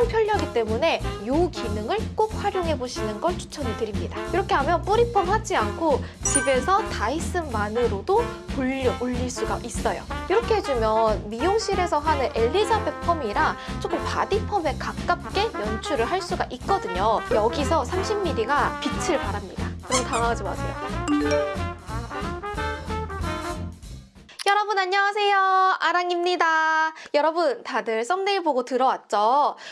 엄청 편리하기 때문에 이 기능을 꼭 활용해 보시는 걸 추천을 드립니다. 이렇게 하면 뿌리펌 하지 않고 집에서 다이슨만으로도 볼륨 올릴 수가 있어요. 이렇게 해주면 미용실에서 하는 엘리자벳 펌이랑 조금 바디 펌에 가깝게 연출을 할 수가 있거든요. 여기서 30mm가 빛을 발합니다. 그럼 당황하지 마세요. 여러분 안녕하세요. 아랑입니다. 여러분 다들 썸네일 보고 들어왔죠?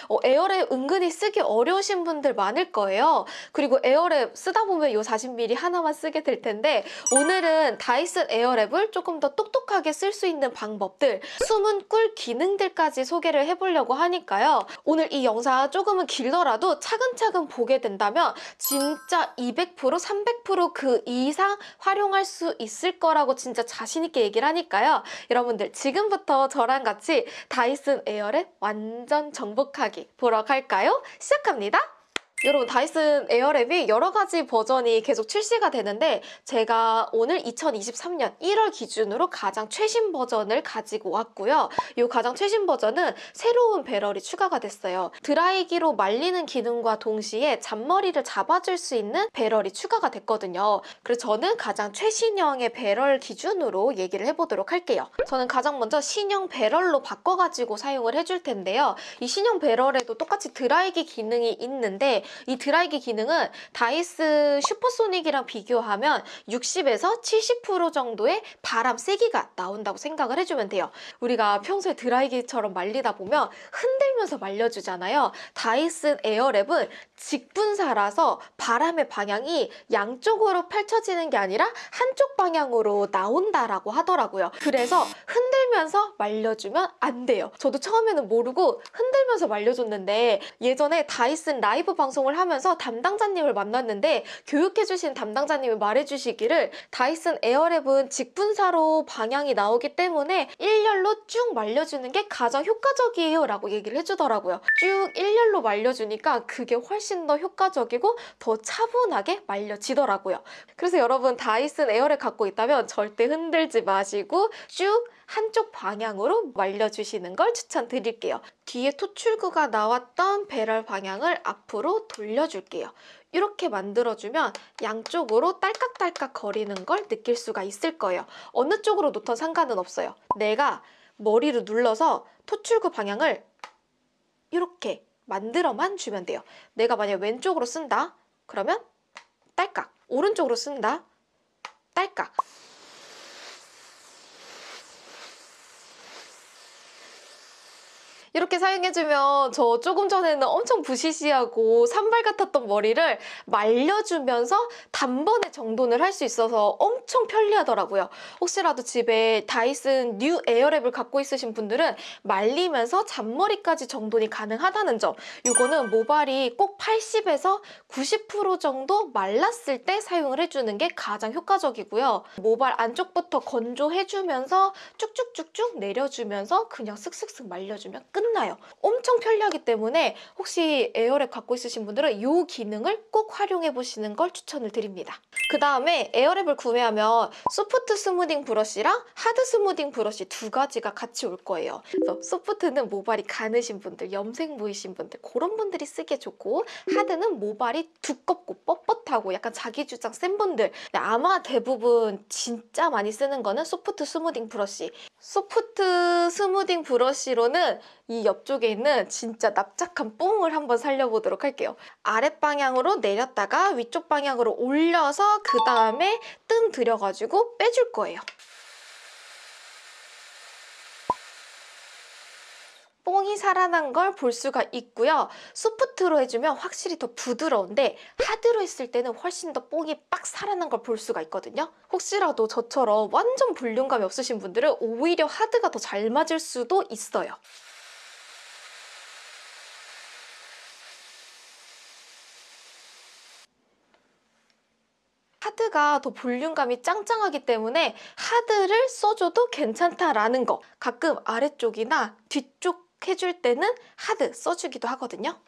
어, 에어랩 은근히 쓰기 어려우신 분들 많을 거예요. 그리고 에어랩 쓰다 보면 이 40mm 하나만 쓰게 될 텐데 오늘은 다이슨 에어랩을 조금 더 똑똑하게 쓸 수 있는 방법들 숨은 꿀 기능들까지 소개를 해보려고 하니까요. 오늘 이 영상 조금은 길더라도 차근차근 보게 된다면 진짜 200% 300%그 이상 활용할 수 있을 거라고 진짜 자신 있게 얘기를 하니까 테니까요. 여러분들 지금부터 저랑 같이 다이슨 에어랩 완전 정복하기 보러 갈까요? 시작합니다. 여러분 다이슨 에어랩이 여러 가지 버전이 계속 출시가 되는데 제가 오늘 2023년 1월 기준으로 가장 최신 버전을 가지고 왔고요. 이 가장 최신 버전은 새로운 배럴이 추가가 됐어요. 드라이기로 말리는 기능과 동시에 잔머리를 잡아줄 수 있는 배럴이 추가가 됐거든요. 그래서 저는 가장 최신형의 배럴 기준으로 얘기를 해보도록 할게요. 저는 가장 먼저 신형 배럴로 바꿔가지고 사용을 해줄 텐데요. 이 신형 배럴에도 똑같이 드라이기 기능이 있는데 이 드라이기 기능은 다이슨 슈퍼소닉이랑 비교하면 60에서 70% 정도의 바람 세기가 나온다고 생각을 해주면 돼요. 우리가 평소에 드라이기처럼 말리다 보면 흔들면서 말려주잖아요. 다이슨 에어랩은 직분사라서 바람의 방향이 양쪽으로 펼쳐지는 게 아니라 한쪽 방향으로 나온다라고 하더라고요. 그래서 흔들면서 말려주면 안 돼요. 저도 처음에는 모르고 흔들면서 말려줬는데 예전에 다이슨 라이브 방송 방송을 하면서 담당자님을 만났는데 교육해주신 담당자님이 말해주시기를 다이슨 에어랩은 직분사로 방향이 나오기 때문에 일렬로 쭉 말려주는 게 가장 효과적이에요 라고 얘기를 해주더라고요. 쭉 일렬로 말려주니까 그게 훨씬 더 효과적이고 더 차분하게 말려지더라고요. 그래서 여러분 다이슨 에어랩 갖고 있다면 절대 흔들지 마시고 쭉 한쪽 방향으로 말려주시는 걸 추천드릴게요. 뒤에 토출구가 나왔던 배럴 방향을 앞으로 돌려줄게요. 이렇게 만들어주면 양쪽으로 딸깍딸깍 거리는 걸 느낄 수가 있을 거예요. 어느 쪽으로 놓던 상관은 없어요. 내가 머리를 눌러서 토출구 방향을 이렇게 만들어만 주면 돼요. 내가 만약 왼쪽으로 쓴다? 그러면 딸깍. 오른쪽으로 쓴다? 딸깍. 이렇게 사용해주면 저 조금 전에는 엄청 부시시하고 산발 같았던 머리를 말려주면서 단번에 정돈을 할 수 있어서 엄청 편리하더라고요. 혹시라도 집에 다이슨 뉴 에어랩을 갖고 있으신 분들은 말리면서 잔머리까지 정돈이 가능하다는 점 이거는 모발이 꼭 80에서 90% 정도 말랐을 때 사용을 해주는 게 가장 효과적이고요. 모발 안쪽부터 건조해주면서 쭉쭉쭉쭉 내려주면서 그냥 슥슥슥 말려주면 끝 끝나요. 엄청 편리하기 때문에 혹시 에어랩 갖고 있으신 분들은 이 기능을 꼭 활용해 보시는 걸 추천을 드립니다. 그 다음에 에어랩을 구매하면 soft smoothing brush랑 hard smoothing brush 두 가지가 같이 올 거예요. 그래서 soft는 모발이 가느신 분들, 염색모이신 분들 그런 분들이 쓰기에 좋고 hard는 모발이 두껍고 뻣뻣하고 약간 자기 주장 센 분들 아마 대부분 진짜 많이 쓰는 거는 soft smoothing brush soft smoothing brush로는 이 옆쪽에 있는 진짜 납작한 뽕을 한번 살려보도록 할게요. 아랫방향으로 내렸다가 위쪽 방향으로 올려서 그 다음에 뜸 들여가지고 빼줄 거예요. 뽕이 살아난 걸 볼 수가 있고요. 소프트로 해주면 확실히 더 부드러운데 하드로 했을 때는 훨씬 더 뽕이 빡 살아난 걸 볼 수가 있거든요. 혹시라도 저처럼 완전 볼륨감이 없으신 분들은 오히려 하드가 더 잘 맞을 수도 있어요. hard가 더 볼륨감이 짱짱하기 때문에 hard를 써줘도 괜찮다라는 거 가끔 아래쪽이나 뒤쪽 해줄 때는 hard 써주기도 하거든요.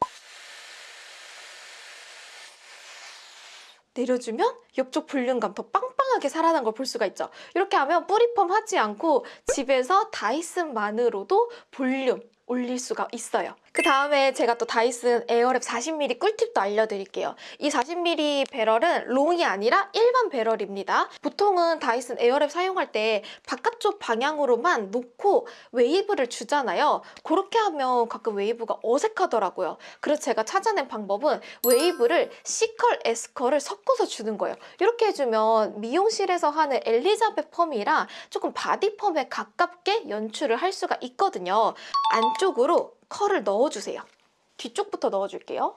내려주면 옆쪽 볼륨감 더 빵빵하게 살아난 걸 볼 수가 있죠. 이렇게 하면 뿌리펌 하지 않고 집에서 다이슨만으로도 볼륨 올릴 수가 있어요. 그 다음에 제가 또 다이슨 에어랩 40mm 꿀팁도 알려드릴게요. 이 40mm 배럴은 long이 아니라 일반 배럴입니다. 보통은 다이슨 에어랩 사용할 때 바깥쪽 방향으로만 놓고 웨이브를 주잖아요. 그렇게 하면 가끔 웨이브가 어색하더라고요. 그래서 제가 찾아낸 방법은 웨이브를 C컬, S컬을 섞어서 주는 거예요. 이렇게 해주면 미용실에서 하는 엘리자벳 펌이랑 조금 바디 펌에 가깝게 연출을 할 수가 있거든요. 안쪽으로 컬을 넣어주세요. 뒤쪽부터 넣어줄게요.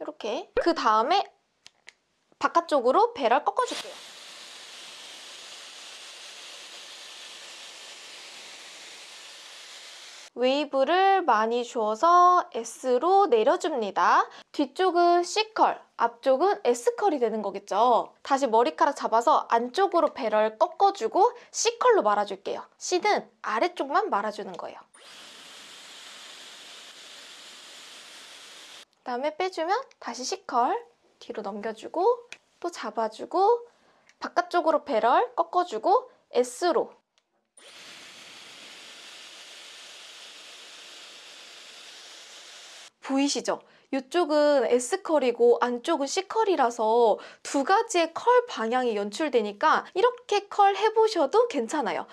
이렇게 그 다음에 바깥쪽으로 배럴 꺾어줄게요. 웨이브를 많이 주어서 S로 내려줍니다. 뒤쪽은 C컬, 앞쪽은 S컬이 되는 거겠죠. 다시 머리카락 잡아서 안쪽으로 배럴 꺾어주고 C컬로 말아줄게요. C는 아래쪽만 말아주는 거예요. 그다음에 빼주면 다시 C컬 뒤로 넘겨주고 또 잡아주고 바깥쪽으로 배럴 꺾어주고 S로 보이시죠? 이쪽은 S컬이고 안쪽은 C컬이라서 두 가지의 컬 방향이 연출되니까 이렇게 컬 해보셔도 괜찮아요.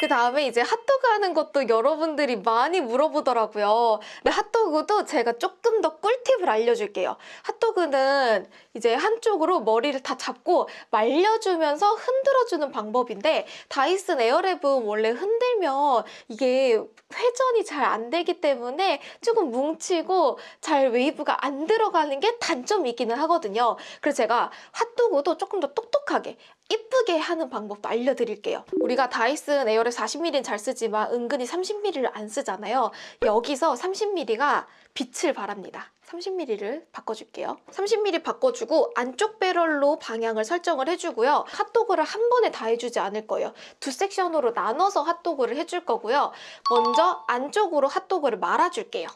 그 다음에 이제 핫도그 하는 것도 여러분들이 많이 물어보더라고요. 근데 핫도그도 제가 조금 더 꿀팁을 알려줄게요. 핫도그는 이제 한쪽으로 머리를 다 잡고 말려주면서 흔들어주는 방법인데 다이슨 에어랩은 원래 흔들면 이게 회전이 잘 안 되기 때문에 조금 뭉치고 잘 웨이브가 안 들어가는 게 단점이 있기는 하거든요. 그래서 제가 핫도그도 조금 더 똑똑하게 이쁘게 하는 방법도 알려드릴게요. 우리가 다이슨 에어랩 40mm는 잘 쓰지만 은근히 30mm를 안 쓰잖아요. 여기서 30mm가 빛을 발합니다. 30mm를 바꿔줄게요. 30mm 바꿔주고 안쪽 배럴로 방향을 설정을 해주고요. 핫도그를 한 번에 다 해주지 않을 거예요. 두 섹션으로 나눠서 핫도그를 해줄 거고요. 먼저 안쪽으로 핫도그를 말아줄게요.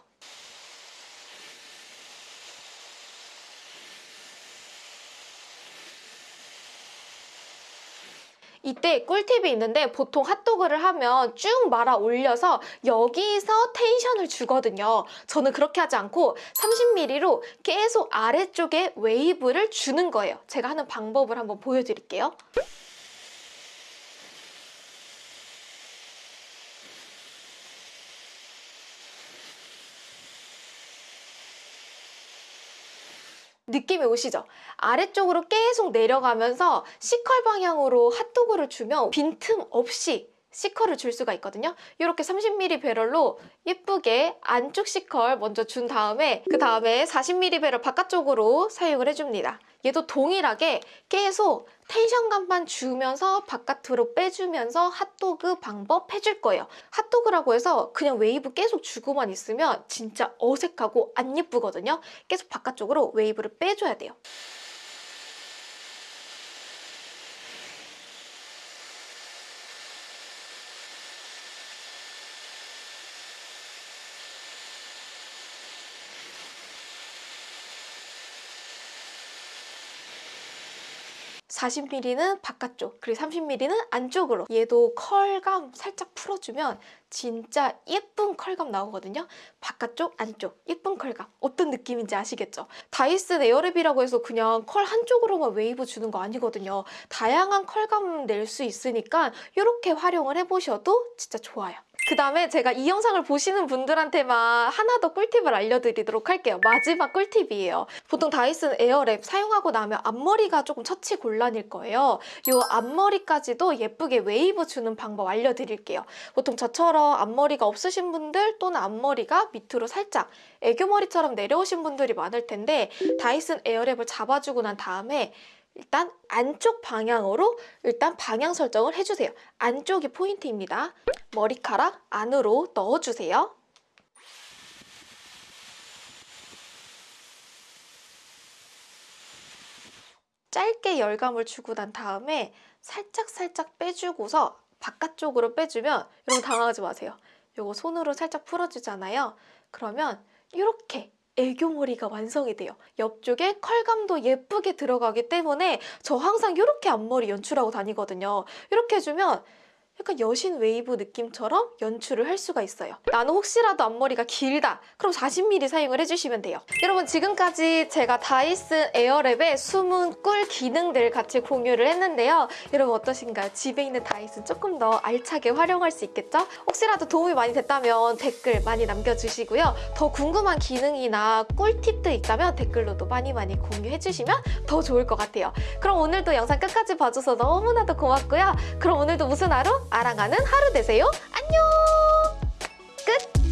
이때 꿀팁이 있는데 보통 핫도그를 하면 쭉 말아 올려서 여기서 tension을 주거든요. 저는 그렇게 하지 않고 30mm로 계속 아래쪽에 웨이브를 주는 거예요. 제가 하는 방법을 한번 보여드릴게요. 느낌이 오시죠? 아래쪽으로 계속 내려가면서 C컬 방향으로 핫도그를 주면 빈틈 없이 C컬을 줄 수가 있거든요. 이렇게 30mm 배럴로 예쁘게 안쪽 C컬 먼저 준 다음에 그 다음에 40mm 배럴 바깥쪽으로 사용을 해줍니다. 얘도 동일하게 계속 tension감만 주면서 바깥으로 빼주면서 핫도그 방법 해줄 거예요. 핫도그라고 해서 그냥 웨이브 계속 주고만 있으면 진짜 어색하고 안 예쁘거든요. 계속 바깥쪽으로 웨이브를 빼줘야 돼요. 사십 m m 는 바깥쪽, 그리고 30mm는 안쪽으로. 얘도 컬감 살짝 풀어주면 진짜 예쁜 컬감 나오거든요. 바깥쪽, 안쪽, 예쁜 컬감. 어떤 느낌인지 아시겠죠? 다이슨 에어랩이라고 해서 그냥 컬 한쪽으로만 웨이브 주는 거 아니거든요. 다양한 컬감 낼 수 있으니까 이렇게 활용을 해보셔도 진짜 좋아요. 그 다음에 제가 이 영상을 보시는 분들한테만 하나 더 꿀팁을 알려드리도록 할게요. 마지막 꿀팁이에요. 보통 다이슨 에어랩 사용하고 나면 앞머리가 조금 처치 곤란일 거예요. 이 앞머리까지도 예쁘게 웨이브 주는 방법 알려드릴게요. 보통 저처럼 앞머리가 없으신 분들 또는 앞머리가 밑으로 살짝 애교머리처럼 내려오신 분들이 많을 텐데 다이슨 에어랩을 잡아주고 난 다음에 일단 안쪽 방향으로 일단 방향 설정을 해주세요. 안쪽이 포인트입니다. 머리카락 안으로 넣어주세요. 짧게 열감을 주고 난 다음에 살짝살짝 빼주고서 바깥쪽으로 빼주면 여러분 당황하지 마세요. 이거 손으로 살짝 풀어주잖아요. 그러면 이렇게 애교머리가 완성이 돼요. 옆쪽에 컬감도 예쁘게 들어가기 때문에 저 항상 이렇게 앞머리 연출하고 다니거든요. 이렇게 해주면 약간 여신 웨이브 느낌처럼 연출을 할 수가 있어요. 나는 혹시라도 앞머리가 길다. 그럼 40mm 사용을 해주시면 돼요. 여러분 지금까지 제가 다이슨 에어랩의 숨은 꿀 기능들 같이 공유를 했는데요. 여러분 어떠신가요? 집에 있는 다이슨 조금 더 알차게 활용할 수 있겠죠? 혹시라도 도움이 많이 됐다면 댓글 많이 남겨주시고요. 더 궁금한 기능이나 꿀팁도 있다면 댓글로도 많이 많이 공유해주시면 더 좋을 것 같아요. 그럼 오늘도 영상 끝까지 봐줘서 너무나도 고맙고요. 그럼 오늘도 무슨 하루? 알아가는 하루 되세요. 안녕! 끝!